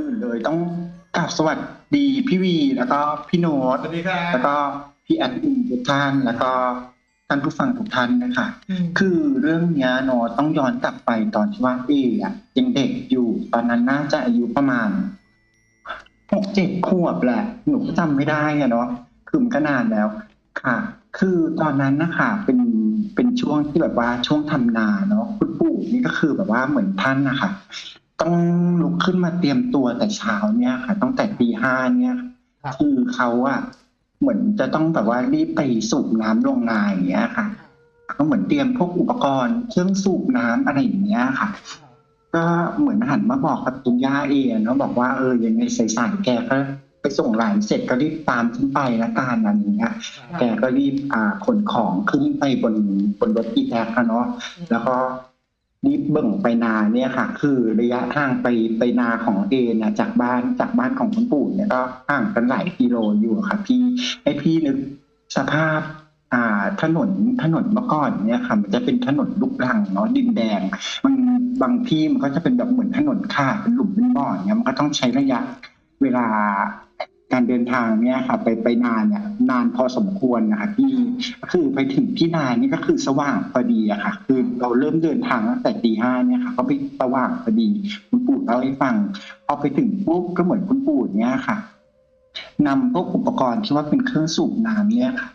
อื่นเลยต้องกราบสวัสดีพี่วีแล้วก็พี่โน้ตสวัสดีครับแล้วก็พี่แอดมินทุกท่านแล้วก็ท่านผู้ฟังทุกท่านนะคะมคือเรื่องเนี้ยโน้ตต้องย้อนกลับไปตอนที่ว่าเออะยังเด็กอยู่ ตอนนั้นน่าจะอายุประมาณหกเจ็ดขวบแหละหนูก็จำไม่ได้อะเนาะคือมันก็นานแล้วค่ะ คือตอนนั้นนะคะเป็นเป็นช่วงที่แบบว่าช่วงทำนาเนาะคุณปู่นี่ก็คือแบบว่าเหมือนท่านนะคะ ต้องลุกขึ้นมาเตรียมตัวแต่เช้าเนี่ยค่ะตั้งแต่ตีห้าเนี่ยครับคือเขาอะเหมือนจะต้องแบบว่ารีบไปสูบน้ำลงนาอย่างเงี้ยค่ะก็เหมือนเตรียมพวกอุปกรณ์เครื่องสูบน้ำอะไรอย่างเงี้ยค่ะ ก็เหมือนหันมาบอกกับคุณย่าเองเนาะบอกว่าเออยังไงสายๆแกก็ไปส่งหลานเสร็จก็รีบตามฉันไปละกันอะไรอย่างเงี้ยแกก็รีบอ่าขนของขึ้นไปบนบนรถอีแท็กอะเนาะแล้วก็ รีบเบิ่งไปนาเนี่ยค่ะ คือระยะทางไปไปนาของเอเนะจากบ้านจากบ้านของคุณปู่เนี่ยก็ห่างกันหลายกิโลอยู่ค่ะ พี่ให้พี่นึกสภาพ อ่าถนนถนนเมื่อก่อนเนี่ยค่ะ มันจะเป็นถนนลูกรังเนาะดินแดง มันบางที่มันก็จะเป็นแบบเหมือนถนนขาดเป็นหลุมเป็นบ่อเนี่ยมันก็ต้องใช้ระยะเวลา การเดินทางเนี่ยค่ะไปไปนานเนี่ยนานพอสมควรนะคะที่คือไปถึงที่นานนี่ก็คือสว่างพอดีอะค่ะ คือเราเริ่มเดินทางตั้งแต่ตีห้าเนี่ยค่ะก็ไปสว่างพอดีคุณปู่เล่าให้ฟังพอไปถึงปุ๊บก็เหมือนคุณปู่เนี่ยค่ะนำพวกอุปกรณ์ที่ว่าเป็นเครื่องสูบน้ำเนี่ยค่ะ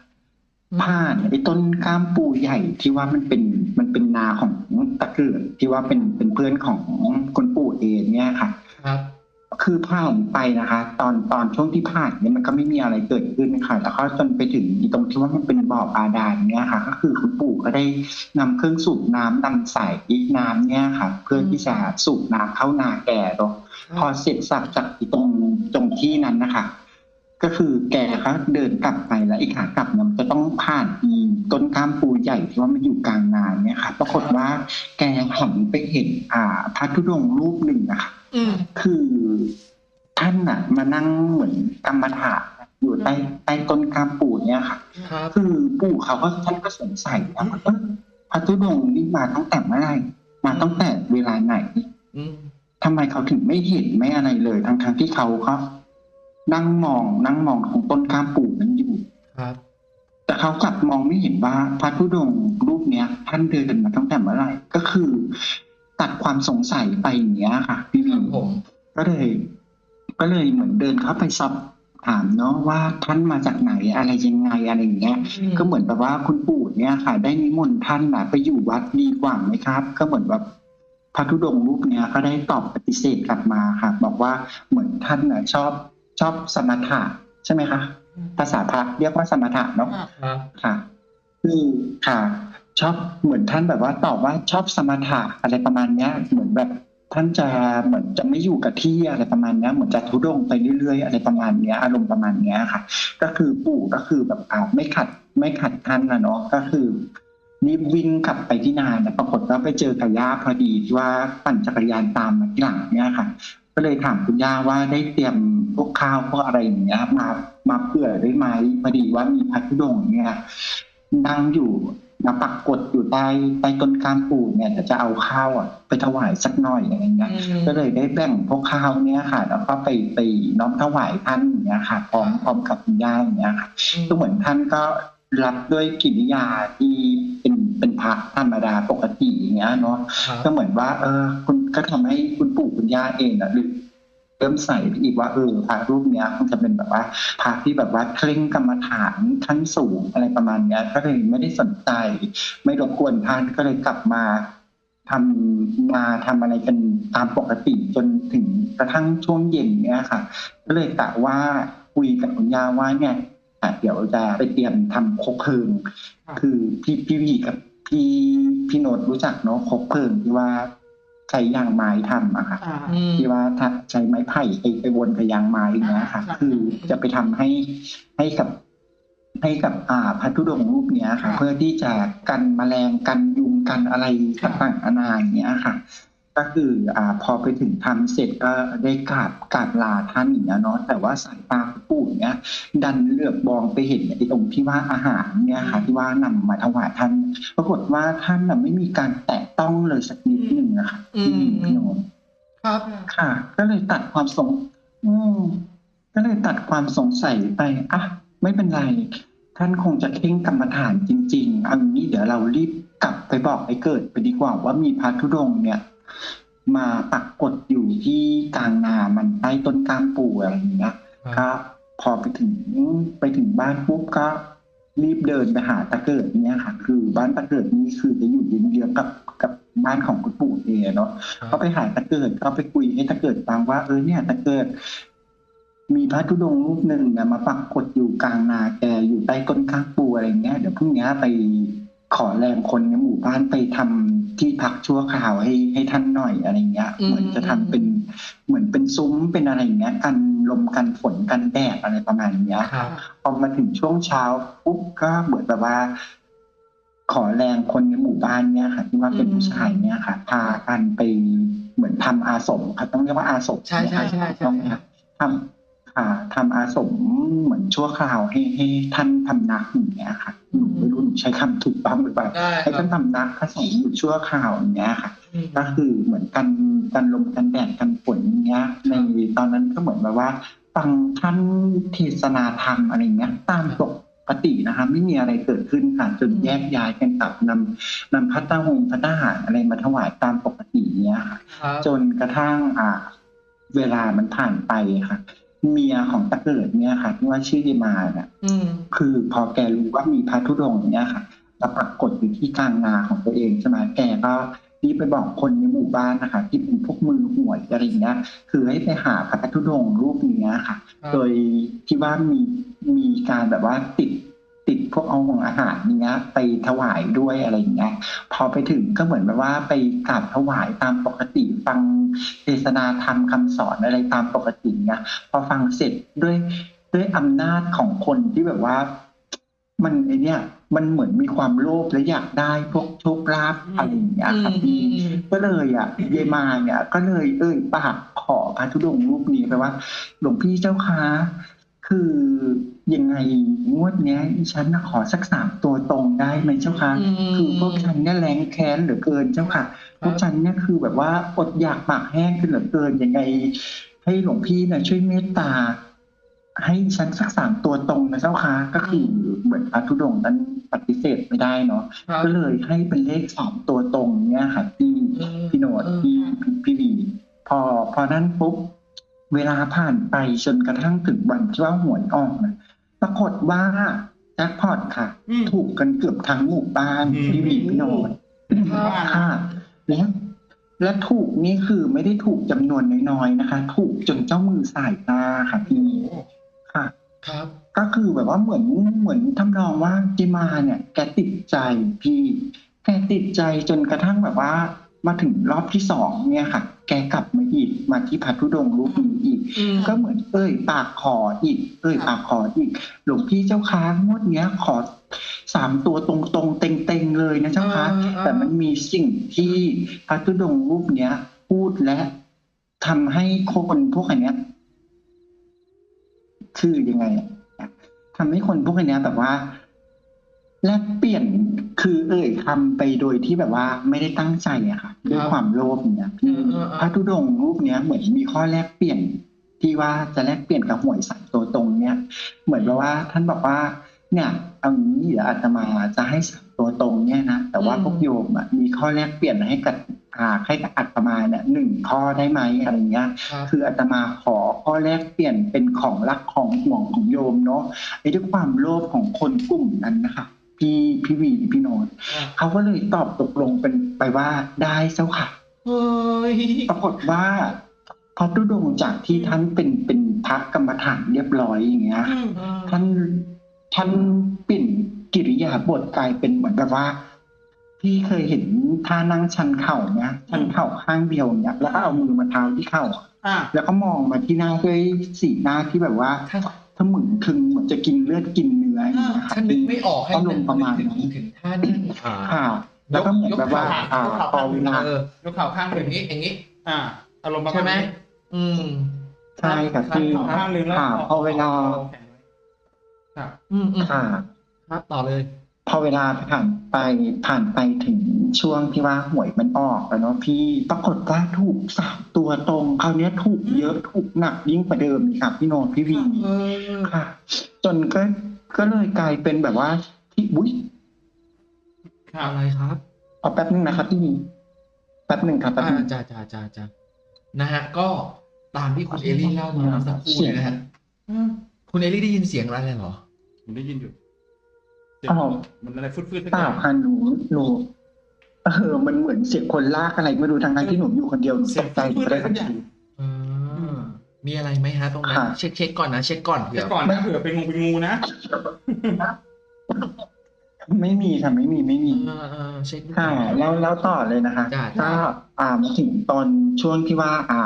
ผ่านไอ้ต้นก้ามปูใหญ่ที่ว่ามันเป็นมันเป็นนาของตะเกิดที่ว่าเป็นเป็นเพื่อนของคุณปู่เองเนี่ยค่ะ ครับ คือผ่านไปนะคะ ตอนตอนช่วงที่ผ่านเนี่ยมันก็ไม่มีอะไรเกิดขึ้นค่ะแล้วก็จนไปถึงตรงที่ว่ามันเป็นบ่อบาดาลเนี่ยค่ะ ก็คือคุณปู่ก็ได้นำเครื่องสูบน้ำดำใส่อีกน้ำเนี่ยค่ะ เพื่อที่จะสูบน้ำเข้านาแก่เนาะพอเสร็จสับจากตรงตรงที่นั้นนะคะ ก็คือแกเขาเดินกลับไปแล้วอีกขากลับเนี่ยมันจะต้องผ่าน ต้นก้ามปูใหญ่ที่ว่ามันอยู่กลางนาเนี่ยค่ะ ปรากฏว่าแกหันไปเห็น อ่าพระธุดงค์รูปหนึ่งนะคะอืมคือท่านน่ะ มานั่งเหมือนกรรมฐานอยู่ใต้ใต้ต้นก้ามปูเนี่ยค่ะครับคือปู่เขาก็ท่านก็สงสัยว่าเออพระธุดงค์นี่มาตั้งแต่เมื่อไหร่มาตั้งแต่เวลาไหนอืมทำไมเขาถึงไม่เห็นไม่อะไรเลย ทั้งทั้งๆที่เขาก็นั่งมองนั่งมองของต้นข้ามปู่นั้นอยู่ครับ แต่เขากลับมองไม่เห็นว่าพระธุดงค์รูปเนี้ย ท่านเดินมาตั้งแต่เมื่อไหร่ก็คือ ตัดความสงสัยไปอย่างเงี้ยค่ะ พี่ควีรับผมก็เลย ก็เลยเหมือนเดินเข้าไปสอบถามเนาะว่าท่านมาจากไหนอะไรยังไงอะไรอย่างเงี้ย ก็เหมือนแบบว่าคุณปู่เนี่ยค่ะ ได้นิมนต์ท่านน่ะไปอยู่วัดดีกว่าไหมครับ ก็เหมือนแบบพระธุดงค์รูปเนี้ยก็ได้ตอบปฏิเสธกลับมาค่ะ บอกว่าเหมือนท่านน่ะชอบชอบสมถะใช่ไหมคะ ภาษาพระเรียกว่าสมถะเนาะครับค่ะคือค่ะ ชอบเหมือนท่านแบบว่าตอบว่าชอบสมถะอะไรประมาณเนี้ย เหมือนแบบท่านจะเหมือนจะไม่อยู่กับที่อะไรประมาณเนี้ยเหมือนจะทุรดงไปเรื่อยๆ อะไรประมาณเนี้ยอารมณ์ประมาณเนี้ยค่ะ ก็คือปู่ก็คือแบบอ่าไม่ขัดไม่ขัดท่านนะเนาะก็คือรีบวิ่งกลับไปที่นาแต่ปรากฏว่าไปเจอกับย่าพอดีที่ว่าปั่นจักรยานตามมาที่หลังเนี่ยค่ะ ก็เลยถามคุณย่าว่าได้เตรียม พวกข้าวพวกอะไรอย่างเงี้ยมามาเผื่อได้ไหมพอดีว่ามีพัทุดงค์เนี่ยนั่งอยู่มาปักกดอยู่ใต้ใต้ต้นกามปูเนี่ยแต่จะเอาข้าวอะ ไปถวายสักหน่อยอะไรเงี้ยก็เลยได้แบ่งพวกข้าวเนี่ยค่ะ แล้วก็ไปไปน้อมถวายท่านอย่างเงี้ยค่ะพร้อมพร้อมกับคุณย่าอย่างเงี้ยค่ะก็เหมือนท่านก็รับด้วยกิริยาที่เป็นเป็นพระธรรมดาปกติอย่างเงี้ยเนาะครับก็เหมือนว่า เออคุณก็ทำให้คุณปู่คุณย่าเองนะหรือ เริ่มใส่ไปอีกว่าเออพระรูปเนี้ยคงจะเป็นแบบว่าพระที่แบบว่าเคร่งกรรมฐานขั้นสูงอะไรประมาณเนี้ยก็เลยไม่ได้สนใจ ไม่รบกวนท่านก็เลยกลับมาทำมาทำอะไรกันตามปกติจนถึงกระทั่งช่วงเย็นเนี้ยค่ะ ก็เลยกะว่าคุยกับคุณยาว่าเนี่ยเดี๋ยวจะไปเตรียมทำคบเพลิงคือพี่พี่วีกับพี่พี่โนดรู้จักเนาะคบเพลิงที่ว่า ใช้ยางไม้ทำอะค่ะอืมที่ว่าถ้าใช้ไม้ไผ่ไปไปวนกับยางไม้อย่างเงี้ยค่ะ คือจะไปทำให้ให้กับให้กับอ่าพัทุดงค์รูปเนี้ยค่ะค่ะ เพื่อที่จะกันแมลงกันยุงกันอะไรต่างๆนานาอย่างเงี้ยค่ะ ก็คืออ่าพอไปถึงทำเสร็จก็ได้กราบกราบลาท่านอย่างเงี้ยเนาะแต่ว่าสายตาของปู่เนี้ยดันเหลือบมองไปเห็นไอ้ตรงที่ว่าอาหารเนี่ยค่ะที่ว่านำมาถวายท่าน ปรากฏว่าท่านน่ะไม่มีการแตะต้องเลยสักนิดหนึ่งนะคะอืมพี่โนนครับค่ะ ก็เลยตัดความสงอืมก็เลยตัดความสงสัยไปอะไม่เป็นไร ท่านคงจะเข่งกรรมฐานจริงๆเอันนี้เดี๋ยวเรารีบกลับไปบอกไอ้เกิดไปดีกว่าว่ามีพระธุดงค์เนี่ย มาปักกดอยู่ที่กลางนามันใต้ต้นกามปูอะไรอย่างเงี้ยก็พอไปถึงไปถึงบ้านปุ๊บก็รีบเดินไปหาตะเกิดเนี่ยค่ะ คือบ้านตะเกิดนี่คือจะอยู่เยื้องๆกับกับบ้านของคุณปู่เองเนาะครับก็ไปหาตะเกิดก็ไปคุยให้ตะเกิดฟังว่าเออเนี่ยตะเกิด มีพระธุดงค์รูปหนึ่งเนี่ยมาปักกดอยู่กลางนาแกอยู่ใต้ต้นข้างปูอะไรเงี้ยเดี๋ยวพรุ่งนี้ไปขอแรงคนในหมู่บ้านไปทำ ที่พักชั่วคราวให้ให้ท่านหน่อยอะไรเงี้ยอืมเหมือนจะทำเป็นเหมือนเป็นซุ้มเป็นอะไรอย่างเงี้ยกันลมกันฝนกันแดดอะไรประมาณเนี้ยครับพอมาถึงช่วงเช้าปุ๊บก็เหมือนแบบว่า ขอแรงคนในหมู่บ้านเนี่ยค่ะ ที่ว่าเป็นอืมผู้ชายเนี่ยค่ะ พากันไปเหมือนทำอาสมค่ะต้องเรียกว่าอาสมใช่ใช่ใช่ใช่ต้องไหมครับทำค่ะ ทำอาสมเหมือนชั่วคราวให้ให้ท่านทำนักอย่างเงี้ยค่ะหนูไม่รู้หนูใช้คำถูกต้องหรือเปล่าได้คให้รัท่าบนทำนักพระสงฆ์อยู่ชั่วคราวอย่างเงี้ยค่ะอืมก็คือเหมือนกันกันลมกันแดดกันฝนอย่างเงี้ยในตอนนั้นก็เหมือนแบบว่าฟังท่านเทศนาธรรมอะไรเงี้ยตามปกตินะคะไม่มีอะไรเกิดขึ้นค่ะจนแยกย้ายกันกลับนำนำพัตตาหงพัตตาหารอะไรมาถวายตามปกติเนี้ยค่ะครับจนกระทั่งอ่า เวลามันผ่านไปค่ะ เมียของตะเกิดเนี่ยค่ะที่ว่าชื่อเยมาเนี่ยอืมคือพอแกรู้ว่ามีพระธุดงค์เนี่ยค่ะมาปรากฏอยู่ที่กลางนาของตัวเองใช่ไหมแกก็รีบไปบอกคนในหมู่บ้านนะคะที่เป็นพวกมือหวยอะไรอย่างเงี้ยคือให้ไปหาพระธุดงค์รูปเนี้ยค่ะครับโดยที่ว่ามีมีการแบบว่าติดติด พวกเอาของอาหารเนี้ย ไปถวายด้วยอะไรอย่างเงี้ย พอไปถึงก็เหมือนแบบว่าไปกราบถวายตามปกติฟังเทศนาธรรมคำสอนอะไรตามปกติเนี้ยพอฟังเสร็จด้วยด้วยอำนาจของคนที่แบบว่า มันไอเนี้ยมันเหมือนมีความโลภและอยากได้พวกโชคลาภอะไรอย่างเงี้ยครับอืพี่มอืมก็เลยอะเยมาเนี่ย ก็เลยเอ่ยปากขอพระธุดงค์รูปนี้ไปว่า หลวงพี่เจ้าคะ คือยังไงงวดเนี้ยดิฉันน่ะขอสักสามตัวตรงได้ไหมเจ้าคะอืมคือพวกฉันเนี่ยแรงแค้นเหลือเกินเจ้าค่ะพวกฉันเนี่ยคือแบบว่าอดอยากปากแห้งขึ้นเหลือเกินยังไง ให้หลวงพี่นะช่วยเมตตา ให้ฉันสักสามตัวตรงนะเจ้าค่ะก็คือเหมือนพระธุดงค์นั้นปฏิเสธไม่ได้เนาะครับก็เลยให้เป็นเลขสองตัวตรงเนี่ยค่ะพี่อืมพี่โนดอืมพี่พี่วีพอพอนั้นปุ๊บ เวลาผ่านไปจนกระทั่งถึงวันที่ว่าหวยออกนะปรากฏว่าแจ็คพอตค่ะ อืม ถูกกันเกือบทั้งหมู่บ้านอืม พี่วีพี่โนดครับค่ะแล้วและถูกนี่คือไม่ได้ถูกจำนวนน้อยๆนะคะ ถูกจนเจ้ามือสายตาค่ะพี่ค่ะ ครับ ก็คือแบบว่าเหมือนเหมือนทำนองว่าจิมาเนี่ย แกติดใจพี่ แกติดใจจนกระทั่งแบบว่า มาถึงรอบที่สองเนี่ยค่ะ แกกลับมาอีกมาที่พัทุดงค์รูปนี้อีกอืมก็เหมือนเอ้ย ปากขออีก เอ้ย ปากขออีก หลวงพี่เจ้าค้างวดเนี้ยขอสามตัวตรงๆ เต็งๆเลยนะเจ้าคะอ่าอ่าแต่มันมีสิ่งที่พระธุดงค์รูปเนี้ย พูดและทำให้คนพวกอันเนี้ยคือยังไงอะทำให้คนพวกอันเนี้ยแบบว่า แลกเปลี่ยน คือเอ่ยคำไปโดยที่แบบว่าไม่ได้ตั้งใจอะค่ะด้วยความโลภเนี่ยพี่เออเออเออพระธุดงค์รูปเนี้ยเหมือนมีข้อแลกเปลี่ยนที่ว่าจะแลกเปลี่ยนกับหวยสามตัวตรงเนี่ย เหมือนแบบว่าท่านบอกว่า เนี่ยเอางี้เดี๋ยวอาตมาจะให้สามตัวตรงเนี่ยนะแต่ว่าอืมพวกโยมอะมีข้อแลกเปลี่ยนให้กับอ่าให้กับอาตมาเนี่ยหนึ่งข้อได้ไหมอะไรเงี้ยครับคืออาตมาขอข้อแลกเปลี่ยนเป็นของรักของห่วงของโยมเนาะไอ้ด้วยความโลภของคนกลุ่มนั้นนะคะ พี่พี่วีพี่โนนอะเขาก็เลยตอบตกลงเป็นไปว่าได้เจ้าค่ะเฮ้ยปรากฏว่าพระธุดงค์จากที่ท่านเป็นเป็นพระกรรมฐานเรียบร้อยอย่างเงี้ยอืมท่านท่านเปลี่ยนกิริยาบทกลายเป็นเหมือนแบบว่า พี่เคยเห็นท่านั่งชันเข่าเนี่ยชันเข่าข้างเดียวเนี่ยแล้วก็เอามือมาเท้าที่เข่าอะอ่าแล้วก็มองมาที่หน้าด้วยสีหน้าที่แบบว่าถ้าถ้าเหมือนคึงเหมือนจะกินเลือดกินเนื้ออย่างเงี้ยค่ะถ้านึกไม่ออกให้อารมณ์ประมาณนึกนั้นถึงถึงท่านั่งค่ะแล้วก็เหมือนแบบว่า อ่าพอเวลาเออยกเข่าข้างหอนึ่งย่างนี้อย่างนี้ อ่า อารมณ์ประใช่มาณไหมนี้อืมใช่ค่ะพี่เข่าข้างหนึ่งแล้วค่ะพอเวลาแขนไว้ครับอืมอืมค่ะครับต่อเลย พอเวลาผ่านไปผ่านไปถึงช่วงที่ว่าหวยมันออกแล้วเนาะพี่ปรากฏว่าถูกสามตัวตรงคราวเนี้ยถูกเยอะถูกหนักยิ่งกว่าเดิมอีกค่ะพี่โนนท์พี่วีเออค่ะ จนก็ ก็เลยกลายเป็นแบบว่าที่บุ้ยอะไรครับเอาแป๊บนึงนะครับพี่วีแป๊บหนึ่งครับแป๊บอ่านึง จ้าจ้าจ้าจ้านะฮะ ก็ตามที่คุณเอลี่เล่ามาสักครู่เลยนะฮะคุณเอลี่ได้ยินเสียงอะไรเหรอ ผมได้ยินอยู่เสียงอ้าว มันอะไรฟืดๆสักเปอล่าย่างค่ะหนูหนูเออมันเหมือนเสียงคนลากอะไรไม่รู้ทางนั้นที่หนูอยู่คนเดียวหนูเสีตยงกใจฟืดๆไปอะไรได้ทัสันกอย่างทีเออ มีอะไรไหมฮะตรงนั้นค่ะเช็คเช็คก่อนนะเช็คก่อนเผื่แต่อก่อนนะเผื่อเป็นงูเป็นงูนะ ไม่มีค่ะไม่มีไม่มีเออเออเช็คดูค่ะแล้วแล้วต่อเลยนะคะจ้ะก็อ่ามาถึงตอนช่วงที่ว่า อ่า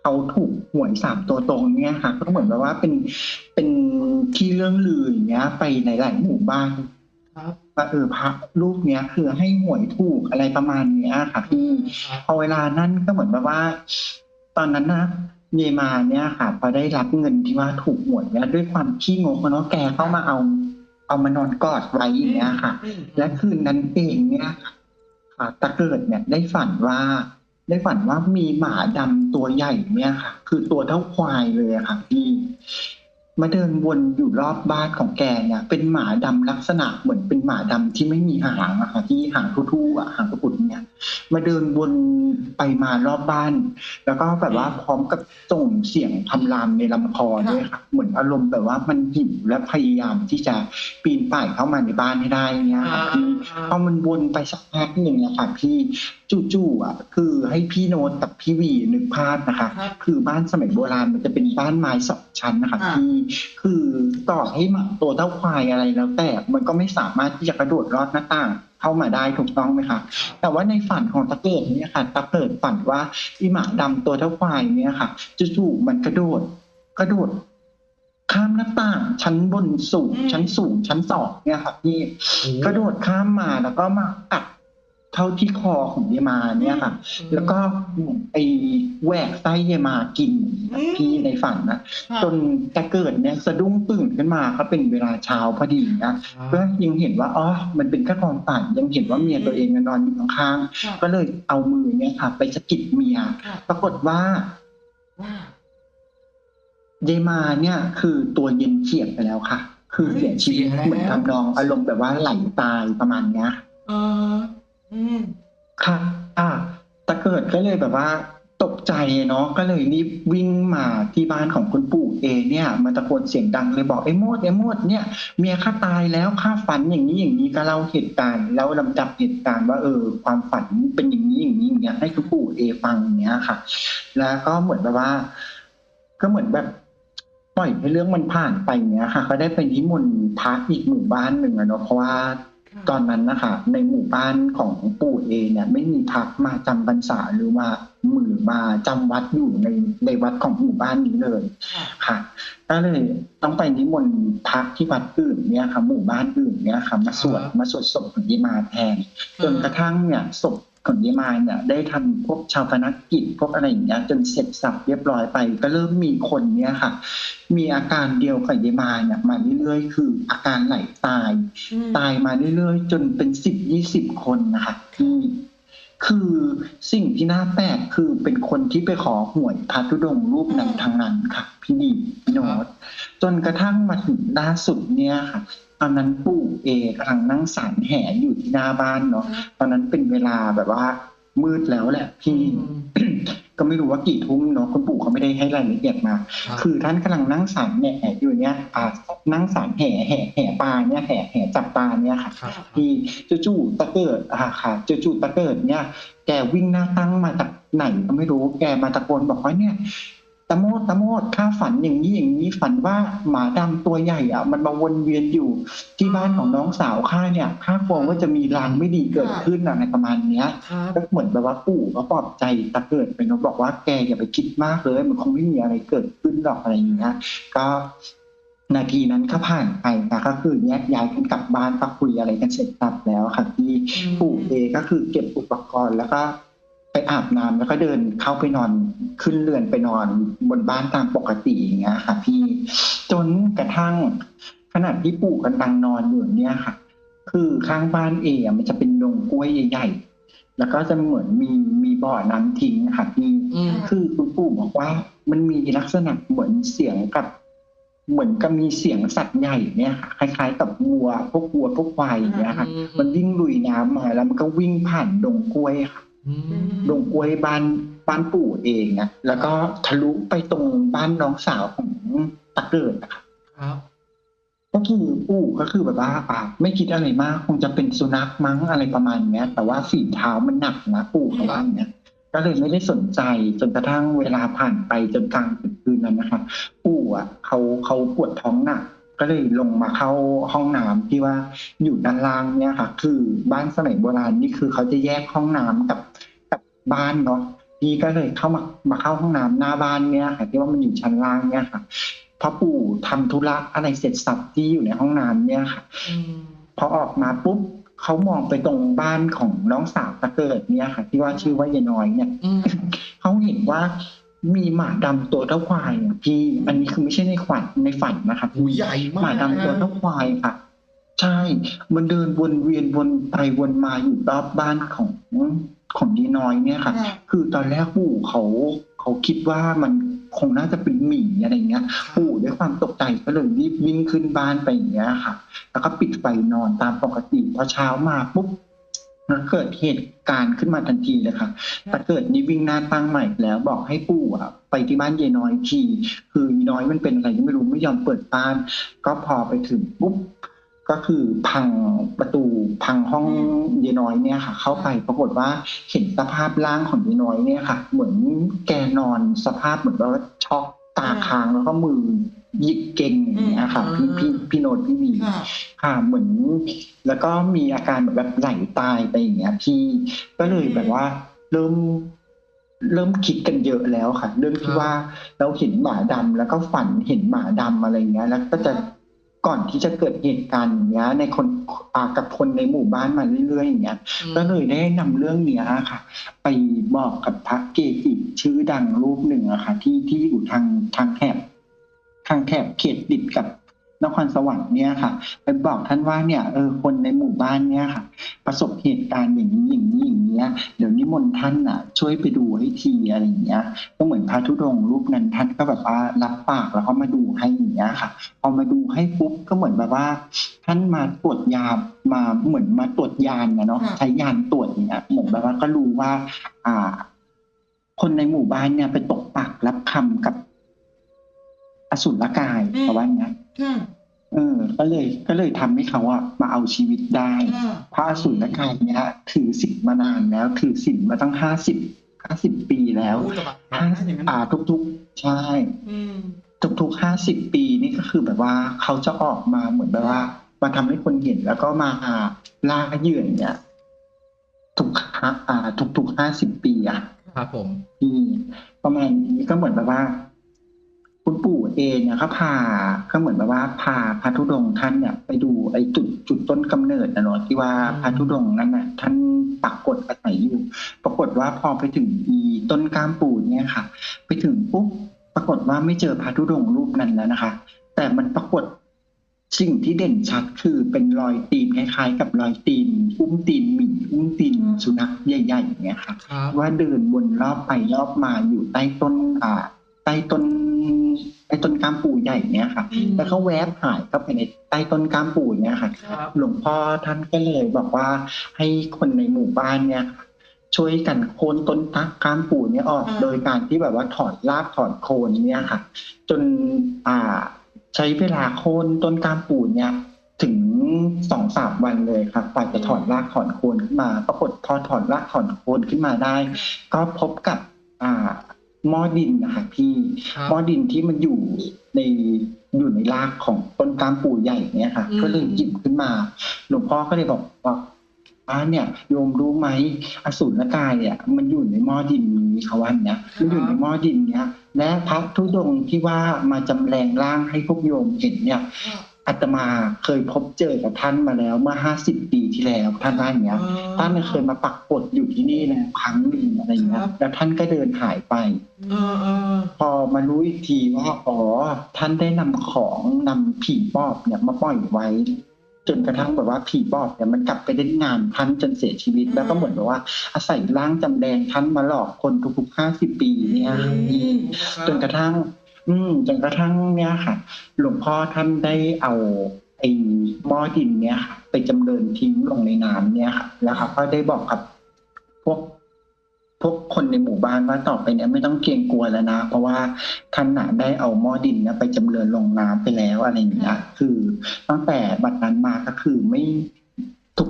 เขาถูกหวยสามตัวตรงเนี่ยค่ะก็เหมือนแบบว่าเป็นเป็นที่เรื่องลืออย่างเงี้ย ไปในหลายหมู่บ้านครับว่าเออพระรูปเนี้ยคือให้หวยถูกอะไรประมาณเนี้ยค่ะพี่ครับพอเวลานั้นก็เหมือนแบบว่า ตอนนั้นนะ เยมาเนี่ยค่ะพอได้รับเงินที่ว่าถูกหวยเนี่ยด้วยความขี้งกอะเนาะแกเข้ามาเอา เอามานอนกอดไว้อย่างเงี้ยค่ะ และคืนนั้นเองเนี่ยค่ะตะเกิดเนี่ยได้ฝันว่า ได้ฝันว่ามีหมาดำตัวใหญ่เนี่ยค่ะ คือตัวเท่าควายเลยค่ะพี่ มาเดินวนอยู่รอบบ้านของแกเนี่ยเป็นหมาดำลักษณะเหมือนเป็นหมาดำที่ไม่มีหางอะค่ะที่หางทุ่ๆอะหางกระปุกเนี่ย มาเดินวนไปมารอบบ้าน แล้วก็แบบว่าพร้อมกับส่งเสียงคำรามในลำคอด้วยค่ะเหมือนอารมณ์แบบว่ามันหิวและพยายามที่จะปีนป่ายเข้ามาในบ้านให้ได้เนี่ยอ่าค่ะพี่พอมันวนไปสักพักหนึ่งเนี่ยค่ะพี่จู่ๆอะคือให้พี่โน้ตกับพี่วีนึกภาพนะคะครับคือบ้านสมัยโบราณมันจะเป็นบ้านไม้สองชั้นนะคะอ่าพี่คือต่อให้หมาตัวเท่าควายอะไรแล้ว แต่มันก็ไม่สามารถที่จะกระโดดลอดหน้าต่างเข้ามาได้ถูกต้องไหมคะแต่ว่าในฝันของตะเกิดเนี่ยค่ะตะเกิดฝันว่าอีหมาดำตัวเท่าควายเนี่ยค่ะจู่ๆมันกระโดดกระโดดข้ามหน้าต่างชั้นบนสูงอืมชั้นสูงชั้นสองเนี่ยค่ะพี่โอ้กระโดดข้ามมาแล้วก็มากัด เข้าที่คอของเยมาเนี่ยค่ะ แล้วก็ไอแหวกไส้เยมากินพี่ในฝันนะจนตะเกิดเนี่ยสะดุ้งตื่นขึ้นมาก็เป็นเวลาเช้าพอดีนะครับก็ยังเห็นว่าอ๋อมันเป็นแค่ความฝันยังเห็นว่าเมียตัวเองนอนอยู่ข้างครับๆก็เลยเอามือเนี่ยค่ะ ไปสะกิดเมียครับปรากฏว่าว่าเยมาเนี่ย คือตัวเย็นเฉียบไปแล้วค่ะ คือเสียชีวิตเสียแล้วเหมือนทำนองอารมณ์แบบว่าไหลตายประมาณเนี้ยเออ อืม ค่ะ อ่า ตะเกิดก็เลยแบบว่า ตกใจเนาะ ก็เลยรีบวิ่งมาที่บ้านของคุณปู่เอเนี่ย มาตะโกนเสียงดังเลยบอกไอ้โมดไอ้โมดเนี่ยเมียข้าตายแล้วข้าฝันอย่างนี้อย่างนี้ก็เล่าเหตุการณ์แล้วลำดับเหตุการณ์ว่าเออ ความฝันเป็นอย่างนี้อย่างนี้อย่างเงี้ยให้คุณปู่เอฟังอย่างเงี้ยค่ะ แล้วก็เหมือนแบบว่า ก็เหมือนแบบ ปล่อยให้เรื่องมันผ่านไปเนี้ยค่ะ ก็ได้ไปนิมนต์พระอีกหมู่บ้านหนึ่งอะเนาะเพราะว่า ตอนนั้นนะคะ ในหมู่บ้านของปู่เอเนี่ย ไม่มีพักมาจำพรรษาหรือว่ามือมาจำวัดอยู่ในในวัดของหมู่บ้านนี้เลยค่ะค่ะก็เลยต้องไปนิมนต์พักที่วัดอื่นเนี่ยค่ะหมู่บ้านอื่นเนี่ยค่ะมาสวดมาสวดศพของยีมาแทนจนกระทั่งเนี่ยศพ ของยีมาเนี่ยได้ทำพวกชาวพนักกิจพวกอะไรอย่างเงี้ยจนเสร็จสับเรียบร้อยไป ก็เริ่มมีคนเนี่ยค่ะ มีอาการเดียวกับยีมาเนี่ยมาเรื่อยๆ คืออาการไหลตาย ตายมาเรื่อยๆ จนเป็นสิบยี่สิบคนนะคะที่ คือสิ่งที่น่าแปลกคือเป็นคนที่ไปขอหวยพระธุดงค์รูปนั้นทางนั้นค่ะ พี่ดีพี่โนตจนกระทั่งมาถึงล่าสุดเนี่ยค่ะตอนนั้นปู่เอกำลังนั่งสารแห่อยู่ที่หน้าบ้านเนาะตอนนั้นเป็นเวลาแบบว่ามืดแล้วแหละพี่ ก็ไม่รู้ว่ากี่ทุ่มเนาะคุณปู่เขาไม่ได้ให้รายละเอียดมารับคือท่านกำลังนั่งสารแห่อยู่เนี่ยอ่านั่งสารแห่แห่แห่ปลาเนี่ยแห่แห่จับปลาเนี่ยค่ะครับที่จู่ๆตะเกิดอ่าค่ะจู่ๆตะเกิดเนี่ยแกวิ่งหน้าตั้งมาจากไหนก็ไม่รู้แกมาตะโกนบอกว่าเนี่ย ตะโมดตะโมดข้าฝันอย่างนี้อย่างนี้ฝันว่าหมาดำตัวใหญ่อะ มันมาวนเวียนอยู่ที่บ้านของน้องสาวข้าเนี่ยข้ากลัวว่าจะมีลางไม่ดีเกิดขึ้นอะไรประมาณเนี้ยครับก็เหมือนแบบว่าปู่ก็ปลอบใจตะเกิดไปเนอะบอกว่าแกอย่าไปคิดมากเลยมันคงไม่มีอะไรเกิดขึ้นหรอกอะไรอย่างเงี้ยก็นาทีนั้นก็ผ่านไปนะก็คือแยกย้ายกันกลับบ้านก็คุยอะไรกันเสร็จสับแล้วค่ะที่ปู่เอก็คือเก็บอุปกรณ์แล้วก็ไป อาบน้ำแล้วก็เดินเข้าไปนอนขึ้นเรือนไปนอนบนบ้านตามปกติอย่างเงี้ยค่ะ พี่จนกระทั่งขณะที่ปู่กำลังนอนอยู่เนี่ยค่ะ คือข้างบ้านเออะมันจะเป็นดงกล้วยใหญ่ๆแล้วก็จะเหมือนมีมีบ่อน้ำทิ้งค่ะพี่อืมคือคุณปู่บอกว่า มันมีลักษณะเหมือนเสียงกับ เหมือนกับมีเสียงสัตว์ใหญ่เนี่ยค่ะคล้าย ๆ กับวัวพวกวัวพวกควายอย่างเงี้ยค่ะ มันวิ่งลุยน้ำมาแล้วมันก็วิ่งผ่านดงกล้วยค่ะ อืมดงกล้วยบ้านบ้านปู่เองนะแล้วก็ทะลุไปตรงบ้านน้องสาวของตะเกิดอะค่ะครับก็คือปู่ก็คือแบบว่าอ่าไม่คิดอะไรมาก คงจะเป็นสุนัขมั้งอะไรประมาณเนี้ย แต่ว่าฝีเท้ามันหนักนะปู่เขาว่าอย่างเงี้ยก็เลยไม่ได้สนใจจนกระทั่งเวลาผ่านไปจนกลางดึกคืนนั้นนะครับปู่อะเขาเขาปวดท้องหนัก ก็เลยลงมาเข้าห้องน้ำที่ว่าอยู่ด้านล่างเนี่ยค่ะ คือบ้านสมัยโบราณนี่คือเขาจะแยกห้องน้ำกับกับบ้านเนาะพี่ก็เลยเข้ามามาเข้าห้องน้ำหน้าบ้านเนี่ยค่ะที่ว่ามันอยู่ชั้นล่างเนี่ยค่ะพอปู่ทำธุระอะไรเสร็จสับที่อยู่ในห้องน้ำเนี่ยค่ะอืมพอออกมาปุ๊บเขามองไปตรงบ้านของน้องสาวตะเกิดเนี่ยค่ะ ที่ว่าชื่อว่ายายน้อยเนี่ยอืมเขาเห็นว่า มีหมาดำตัวเท่าควายอะพี่อันนี้คือไม่ใช่ในฝันในฝันนะครับหูใหญ่มากหมาดำตัวเท่าควายค่ะ ใช่ มันเดินวนเวียนวนไปวนมาอยู่รอบบ้านของของดีน้อยเนี่ยค่ะค่ะ คือตอนแรกปู่เขาเขาคิดว่ามันคงน่าจะเป็นหมีอะไรเงี้ย ปู่ด้วยความตกใจก็เลยรีบวิ่งขึ้นบ้านไปอย่างเงี้ยค่ะ แล้วก็ปิดไฟนอนตามปกติพอเช้ามาปุ๊บ มันเกิดเหตุการณ์ขึ้นมาทันทีเลยค่ะแต่เกิดนี่วิ่งหน้าตั้งใหม่แล้วบอกให้ปู่อะไปที่บ้านยายน้อยที คือยายน้อยมันเป็นอะไรก็ไม่รู้ไม่ยอมเปิดบ้าน ก็พอไปถึงปุ๊บก็คือพังประตูพังห้องยายน้อยเนี่ยค่ะ เข้าไปปรากฏว่าเห็นสภาพร่างของยายน้อยเนี่ยค่ะ เหมือนแกนอนสภาพเหมือนว่าช็อกตาค้างแล้วก็มือห ยิกเก่งอย่างเงี้ยค่ะพี่พี่พี่โนดพี่หมีค่ะค่ะเหมือน แล้วก็มีอาการแบบแบบไหลตายไปอย่างเงี้ย พี่ก็เลยแบบว่า เริ่มเริ่มคิดกันเยอะแล้วค่ะ เรื่องที่ว่าเราเห็นหมาดำแล้วก็ฝันเห็นหมาดำอะไรเงี้ย แล้วก็จะก่อนที่จะเกิดเหตุการณ์อย่างเงี้ย ในคนอ่ากับคนในหมู่บ้านมาเรื่อยๆอย่างเงี้ยก็เลยได้นำเรื่องเนี้ยค่ะ ไปบอกกับพระเกจิชื่อดังรูปหนึ่งอะค่ะ ที่ที่อยู่ทางทางแถบ ทางแถบเขตติดกับนครสวรรค์เนี่ยค่ะไปบอกท่านว่าเนี่ยเออคนในหมู่บ้านเนี่ยค่ะ ประสบเหตุการณ์อย่างนี้อย่างนี้อย่างเงี้ยเดี๋ยวนิมนต์ท่านอะ ช่วยไปดูให้ทีอะไรอย่างเงี้ย ก็เหมือนพระธุดงค์รูปนั้นท่านก็แบบว่ารับปากแล้วก็มาดูให้อย่างเงี้ยค่ะพอมาดูให้ปุ๊บก็เหมือนแบบว่า ท่านมาตรวจยามาเหมือนมาตรวจยานนะเนาะค่ะใช้ยานตรวจอย่างเงี้ยเหมือนแบบว่าก็รู้ว่า อ่า คนในหมู่บ้านเนี่ยไปตกปากรับคำกับ อสุรกายประว่าอย่างเงี้ยค่ะเออ ก็เลยก็เลยทำให้เขาอะมาเอาชีวิตได้ค่ะพระอสุรกายเนี่ยถือศีลมานานแล้ว ถือศีลมาตั้งห้าสิบห้าสิบปีแล้วพูดสบายห้านะอย่างนั้นอ่าทุกๆ ใช่อืมทุกๆห้าสิบปีนี่ก็คือแบบว่าเขาจะออกมาเหมือนแบบว่า มาทำให้คนเห็นแล้วก็มาล่าเหยื่อเนี่ยทุกห้าอ่าทุกๆห้าสิบปีอะครับผมที่ประมาณนี้ก็เหมือนแบบว่า คุณปู่เองเนี่ยก็พาก็เหมือนแบบว่าพาพระธุดงค์ท่านเนี่ยไปดูไอ้จุดจุดต้นกำเนิดนะเนาะที่ว่าพระธุดงค์นั้นน่ะท่านปักกฎอาศัยอยู่ ปรากฏว่าพอไปถึงอีต้นกล้ามปูเนี่ยค่ะ ไปถึงปุ๊บปรากฏว่าไม่เจอพระธุดงค์รูปนั้นแล้วนะคะ แต่มันปรากฏสิ่งที่เด่นชัดคือเป็นรอยตีนคล้ายๆ กับรอยตีนอุ้มตีนหมีอุ้มตีนสุนัขใหญ่ๆอย่างเงี้ยค่ะว่าเดินวนรอบไปรอบมาอยู่ใต้ต้นอ่า ใต้ต้นใต้ต้นกามปูใหญ่เนี้ยค่ะอืมแล้วเขาแวบหายเข้าไปในใต้ต้นกามปูเนี้ยค่ะครับหลวงพ่อท่านก็เลยบอกว่าให้คนในหมู่บ้านเนี่ยค่ะช่วยกันโค่นต้นตักกามปูเนี่ยออกอ่าโดยการที่แบบว่าถอดรากถอดโคนเนี่ยค่ะ จนอ่าใช้เวลาโค่นต้นกามปูเนี่ยถึงสองสามวันเลยครับกว่าจะถอดรากถอนโคนขึ้นมา ปรากฏพอถอดรากถอนโคนขึ้นมาได้ ก็พบกับอ่า หม้อดินนะคะพี่ครับหม้อดินที่มันอยู่ในอยู่ในรากของต้นกามปูใหญ่เนี่ยค่ะ อืม ก็เลยหยิบขึ้นมา หลวงพ่อก็เลยบอกว่าอ่าเนี่ยโยมรู้ไหมอสูรกายเนี่ย มันอยู่ในหม้อดินนี้เขาว่าเนี่ยมันอยู่ในหม้อดินเนี้ยและพระธุดงค์ที่ว่ามาจำแรงร่างให้พวกโยมเห็นเนี่ยค่ะ อาตมาเคยพบเจอกับท่านมาแล้วเมื่อห้าสิบปีที่แล้วท่านว่าอย่างเงี้ยท่านเคยมาปักกดอยู่ที่นี่แล้วครั้งหนึ่งอะไรอย่างเงี้ยครับแล้วท่านก็เดินหายไปเออเออพอมารู้อีกทีว่าอ๋อท่านได้นำของนำผีปอบเนี่ยมาปล่อยไว้ จนกระทั่งแบบว่าผีบอกเนี่ยมันกลับไปเล่นงานท่านจนเสียชีวิต แล้วก็เหมือนแบบว่า อาศัยร่างจำแดงท่านมาหลอกคนทุกๆห้าสิบปีเนี่ยค่ะพี่จนกระทั่ง อืมจนกระทั่งเนี่ยค่ะ หลวงพ่อท่านได้เอาไอ้หม้อดินเนี่ยค่ะ ไปจำเริญทิ้งลงในน้ำเนี่ยค่ะ แล้วครับก็ได้บอกกับพวกพวกคนในหมู่บ้านว่าต่อไปเนี้ยไม่ต้องเกรงกลัวแล้วนะ เพราะว่าท่านน่ะได้เอาหม้อดินเนี่ยไปจำเริญลงน้ำไปแล้วอะไรอย่างเงี้ยคือตั้งแต่บัดนั้นมาก็คือไม่ทุก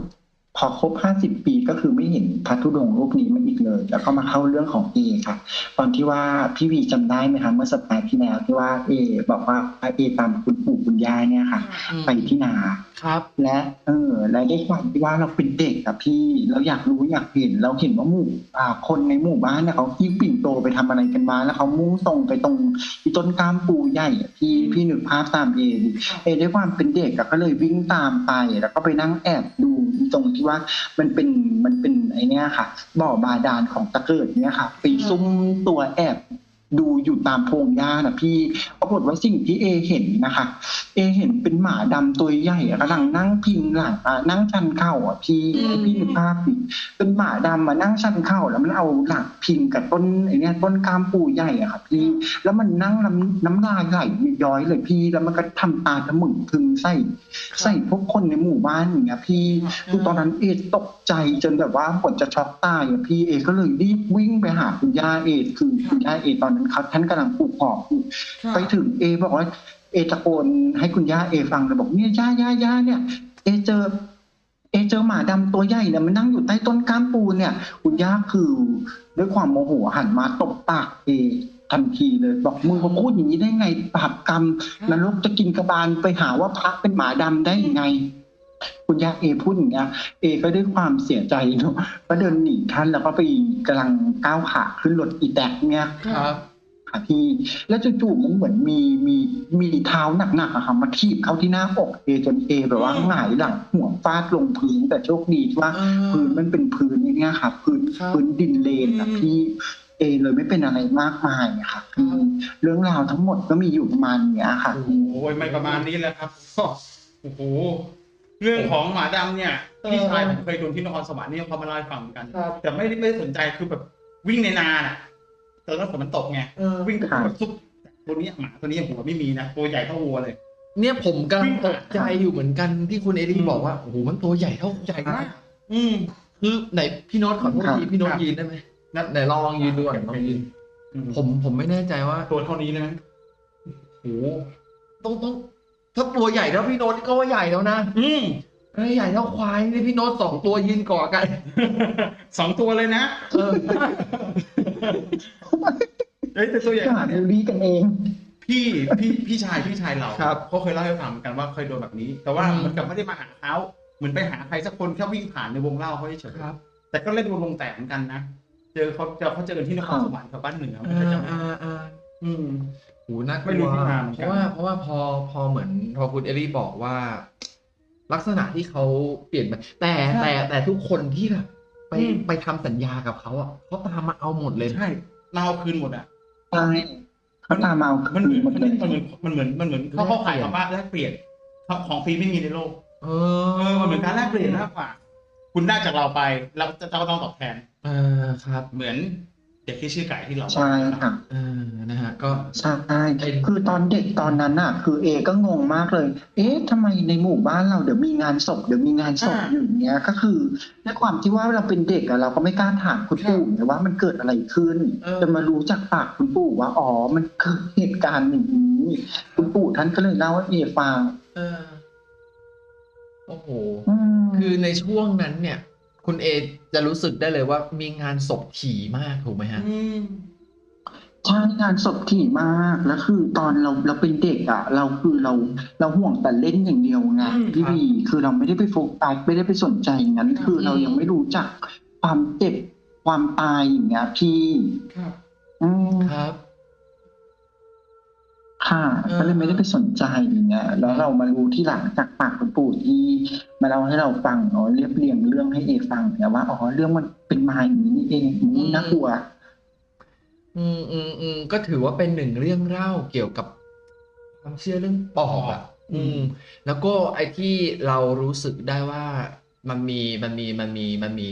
พอครบห้าสิบปีก็คือไม่เห็นพระธุดงค์รูปนี้มาอีกเลย แล้วก็มาเข้าเรื่องของเอค่ะ ตอนที่ว่าพี่วีจำได้ไหมคะเมื่อสัปดาห์ที่แล้วที่ว่าเอ บอกว่าเอตามคุณปู่คุณย่าเนี่ยค่ะอืมไปที่นาครับ และเออและด้วยความที่ว่าเราเป็นเด็กอะพี่เราอยากรู้อยากเห็นเราเห็นว่าหมู่อ่าคนในหมู่บ้านเนี่ยเขาขี่ปิ่นโตไปทำอะไรกันมาแล้วเขามุ่งตรงไปตรงที่ต้นกล้ามปูใหญ่อะพี่พี่นึกภาพตามเอดิเอด้วยความเป็นเด็กอะก็เลยวิ่งตามไปแล้วก็ไปนั่งแอบดู ตรงที่ว่ามันเป็นมันเป็นไอเนี้ยค่ะ บ่อบาดาลของตะเกิดเนี่ยค่ะ ไปซุ่มตัวแอบ ดูอยู่ตามโพงหญ้านะพี่ปรากฏว่าสิ่งที่เอเห็นนะคะ เอเห็นเป็นหมาดำตัวใหญ่กำลังนั่งพิงหลังนั่งชันเข่าอะพี่พี่นึกภาพเป็นหมาดำมานั่งชันเข่าแล้วมันเอาหลังพิงกับต้นไอเนี้ยต้นกามปูใหญ่อะค่ะพี่แล้วมันนั่งน้ำน้ำลายไหลย้อยเลยพี่แล้วมันก็ทำตาทะมึงพึงใส่ใส่พวกคนในหมู่บ้านอย่างเงี้ยพี่คือตอนนั้นเอตกใจจนแบบว่าผลจะช็อกตายอะพี่เอก็เลยรีบวิ่งไปหาคุณย่าเอคือคุณย่าเอตอนเขาท่านกำลังปลูกหอมอยู่ไปถึงเอบอกว่าเอตะโกนให้คุณย่าเอฟังเลยบอกเนี่ยย่าย่าย่าเนี่ย เอเจอ เอเจอหมาดำตัวใหญ่เนี่ยมันนั่งอยู่ใต้ต้นก้ามปูเนี่ย คุณย่าคือด้วยความโมโหหันมาตบปากเอทันทีเลย บอกมึงมาพูดอย่างนี้ได้ไงบาปกรรมนรกจะกินกระบาลไปหาว่าพระเป็นหมาดำได้ยังไง คุณย่าเอพูดอย่างเงี้ยเอก็ด้วยความเสียใจเนาะก็เดินหนีท่านแล้วก็ไปกำลังก้าวขาขึ้นรถอีแตกเนี่ยครับ ค่ะพี่ แล้วจู่ๆมันเหมือนมีมีมีเท้าหนักๆอะค่ะมาทีบเข้าที่หน้าอกเอจนเอแบบว่าหงายหลังหัวฟาดลงพื้นแต่โชคดีที่ว่าอ่าพื้นมันเป็นพื้นอย่างเงี้ยค่ะพื้นครับพื้นดินเลนอะอืมพี่เอเลยไม่เป็นอะไรมากมายอะค่ะคือเรื่องราวทั้งหมดก็มีอยู่ประมาณเนี้ยค่ะโอ้ยไม่ประมาณนี้แหละครับก็โอ้โหเรื่องของหมาดำเนี่ยพี่ชายผมเคยโดนที่นครสวรรค์เนี่ยเขามาเล่าให้ฟังเหมือนกันครับแต่ไม่ได้ไม่ได้สนใจคือแบบวิ่งในนาน่ะ ตอนนั้นฝนมันตกไงเออวิ่งครับแบบซุบตัวนี้หมาตัวนี้หัวไม่มีนะตัวใหญ่เท่าวัวเลย เนี่ยผมกำลัวิ่งงตผ่านกใจอยู่เหมือนกันที่คุณเอลี่อืมบอกว่าโอ้โหมันตัวใหญ่เท่าใหญ่มากอืมคือไหนพี่โน้ตขอโทษครับทีพี่โน้ตครับยืนได้ไหมนั่นไหนลองยืนดูก่อนลองยืนอืมผมผมไม่แน่ใจว่าตัวเท่านี้เลยไหมโอ้โหต้องต้องถ้าตัวใหญ่เท่าพี่โน้ตก็ว่าใหญ่แล้วนะอืม ถ้าใหญ่เท่าควายนี่พี่โน้ตสองตัวยืนก่อกัน สองตัวเลยนะเออเอ้ยแต่ตัวใหญ่ก็หาขนาดดูเนี้ยดีกันเอง พี่พี่พี่ชายพี่ชายเราครับเขาเคยเล่าให้ฟังเหมือนกันว่าเคยโดนแบบนี้ แต่ว่าอืมเหมือนกับไม่ได้มาหาเขาเหมือนไปหาใครสักคนแค่วิ่งผ่านในวงเล่าเขาเฉยๆครับ แต่ก็เล่นวงแตกเหมือนกันนะเจอเขาเจอเขาเจอกันที่นครสวรรค์แถวบ้านเหนือไม่อ่าใช่จังหวัดอ่าอ่าอืมโหน่ากลัวไม่รู้ที่มาเหมือนเพกันราะว่าเพราะว่าพอพอเหมือนพอคุณเอลี่บอกว่า ลักษณะที่เขาเปลี่ยนไปแต่แต่แต่ทุกคนที่แบบไปอืม ไปทำสัญญากับเขาอะเขาตามมาเอาหมดเลย ใช่เราเอาคืนหมดอะ ใช่เขาตามมาเอามันคืเหมืนอนหมดเลยมันเหมือนมันเหมือนมันเหมือนเขาเขาขายคำว่าแลกเปลี่ยนของฟรีไม่มีในโลก เอเออ มันเหมือนการแลกเปลี่ยนมากกว่า คุณได้จากเราไป เราจะเราก็ต้องตอบแทน เออครับ เหมือนเด็กที่ชื่อไก่ที่เราใช่ค่ะเออนะฮะก็ใช่คือตอนเด็กตอนนั้นน่ะ คือเอก็งงมากเลย เอ๊ะทำไมในหมู่บ้านเราเดี๋ยวมีงานศพเดี๋ยวมีงานศพอยู่อย่างเงี้ยก็คือด้วยความที่ว่าเราเป็นเด็กอะเราก็ไม่กล้าถามคุณปู่ไงว่ามันเกิดอะไรขึ้นเออจนมารู้จากปากคุณปู่ว่าอ๋อมันเกิดเหตุการณ์อย่างนี้คุณปู่ท่านก็เลยเล่าให้เอฟังเออโอ้โหอืมคือในช่วงนั้นเนี่ย คุณเอจะรู้สึกได้เลยว่ามีงานศพถี่มากถูกไหมฮะอืมใช่งานศพถี่มากแล้วคือตอนเราเราเป็นเด็กอะ เราคือเราเราห่วงแต่เล่นอย่างเดียวไงอืมพี่ครับบีคือเราไม่ได้ไปโฟกัสไม่ได้ไปสนใจอย่างนั้น คือเรายังไม่รู้จักความเจ็บความตายอย่างเงี้ยพี่ครับ อืมครับ ค่ะเออก็เลยไม่ได้ไปสนใจอย่างเงี้ยแล้วเรามารู้ที่หลังจากปากคุณปู่ที่มาเล่าให้เราฟังเนาะเรียบเรียงเรื่องให้เอฟังเนี่ยว่าอ๋อเรื่องมันเป็นมาอย่างนี้นี่เองอุ๊ยน่ากลัว อืมอืมอืมก็ถือว่าเป็นหนึ่งเรื่องเล่าเกี่ยวกับความเชื่อเรื่องปอบอะอืม แล้วก็ไอ้ที่เรารู้สึกได้ว่ามันมีมันมีมันมีมันมี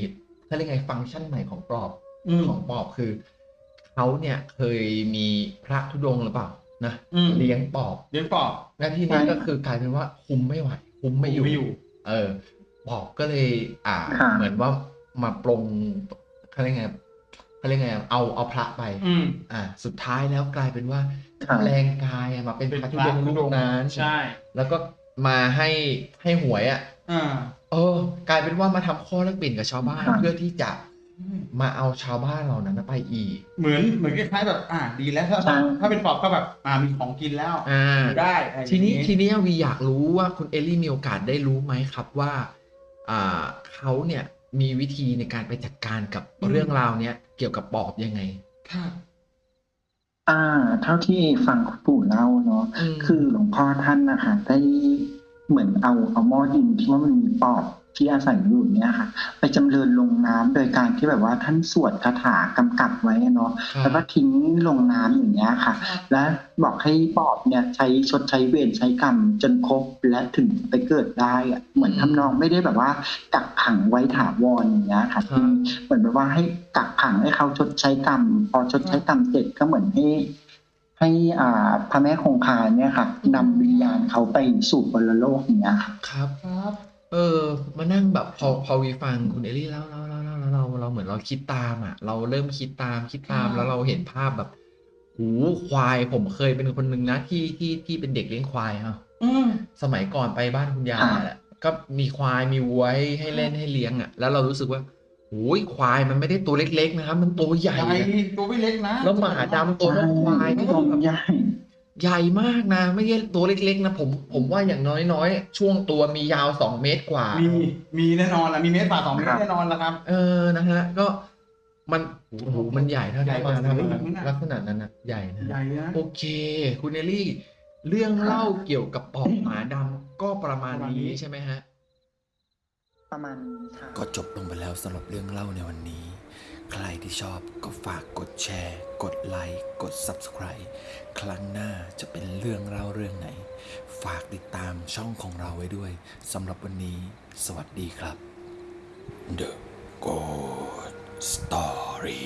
เขาเรียกไงฟังก์ชันใหม่ของปลอบอืมของปอบคือเขาเนี่ยเคยมีพระธุดงค์หรือเปล่า นะอืมเลี้ยงปอบเลี้ยงปอบและที่นี้ก็คือกลายเป็นว่าคุมไม่ไหวคุมไม่อยู่ไม่อยู่เออปอบก็เลย อ่าค่ะเหมือนว่ามาปรงเขาเรียกไงเขาเรียกไงเอาเอาพระไปอืมอ่า สุดท้ายแล้วกลายเป็นว่าค่ะแรงกายอะมาเป็นพระธุดงค์ลูกนั้นใช่ แล้วก็มาให้ให้หวยอะอ่าเออกลายเป็นว่ามาทำข้อแลกเปลี่ยนกับชาวบ้านค่ะเพื่อที่จะ มาเอาชาวบ้านเหล่านั้นไปอีก เหมือนเหมือนคล้ายๆแบบ อ่าดีแล้วถ้าใช่ถ้าเป็นปอบก็แบบอ่ามีของกินแล้วอ่าได้อะไรอย่างทีนี้งี้ทีนี้วีอยากรู้ว่าคุณเอลลี่มีโอกาสได้รู้ไหมครับว่า อ่าเขาเนี่ยมีวิธีในการไปจัดการกับอืมเรื่องราวเนี้ยเกี่ยวกับปอบยังไงค่ะอ่า เท่าที่ฟังคุณปู่เล่าเนาะอืมคือหลวงพ่อท่านนะคะได้เหมือนเอาเอาหม้อดินที่ว่ามันมีปอบ ที่อาศัยอยู่เนี่ยค่ะ ไปจำเริญลงน้ำโดยการที่แบบว่าท่านสวดคาถากำกับไว้อะเนาะครับแล้วก็ทิ้งลงน้ำอย่างเงี้ยค่ะ และบอกให้ปอบเนี่ยใช้ชดใช้เวรใช้กรรมจนครบและถึงไปเกิดได้อะเหมือนทำนองไม่ได้แบบว่ากักขังไว้ถาวรอย่างเงี้ยค่ะครับเหมือนแบบว่าให้กักขังให้เขาชดใช้กรรมพอชดใช้กรรมเสร็จก็เหมือนให้ให้อ่าพระแม่คงคาเนี่ยค่ะนำวิญญาณเขาไปสู่บรโลกอย่างเงี้ยค่ะครับครับ เออ มานั่งแบบพอพอวีฟังคุณเอลลี่แล้วแล้วแล้วแล้วแล้วเราเราเหมือนเราคิดตามอะ เราเริ่มคิดตามคิดตามครับแล้วเราเห็นภาพแบบหูควายผมเคยเป็นคนหนึ่งนะที่ที่ที่เป็นเด็กเลี้ยงควายครับอืม สมัยก่อนไปบ้านคุณยายอ่าแหละก็มีควายมีวัวให้ให้เล่นให้เลี้ยงอะ แล้วเรารู้สึกว่าโอ้ยควายมันไม่ได้ตัวเล็กๆนะครับ มันตัวใหญ่ใหญ่นะตัวไม่เล็กนะแล้วหมาดำตัวเท่าควายนี่ตรงใหญ่ ใหญ่มากนะ ไม่ใช่ตัวเล็กๆนะผมผมว่าอย่างน้อยๆ ช่วงตัวมียาวสองเมตรกว่า มีมีแน่นอนละมีเมตรฝ่าสองเมตครัรบแน่นอนละครับ เออนะฮะก็มันโอ้โหมันใหญ่เท่าใหญ่ที่กว่ามาทเสืออีกนะำลักษณะนั้นนะใหญ่นะใหญ่นะโอเค คุณเอลลี่ เรื่องเล่าเกี่ยวกับปอบหมาดำก็ประมาณประมาณนี้นี้ใช่ไหมฮะ ประมาณนี้ค่ะก็จบลงไปแล้วสำหรับเรื่องเล่าในวันนี้ ใครที่ชอบก็ฝากกดแชร์ กดไลค์กด Subscribe ครั้งหน้าจะเป็นเรื่องเล่าเรื่องไหน ฝากติดตามช่องของเราไว้ด้วยสำหรับวันนี้ สวัสดีครับ The Good Story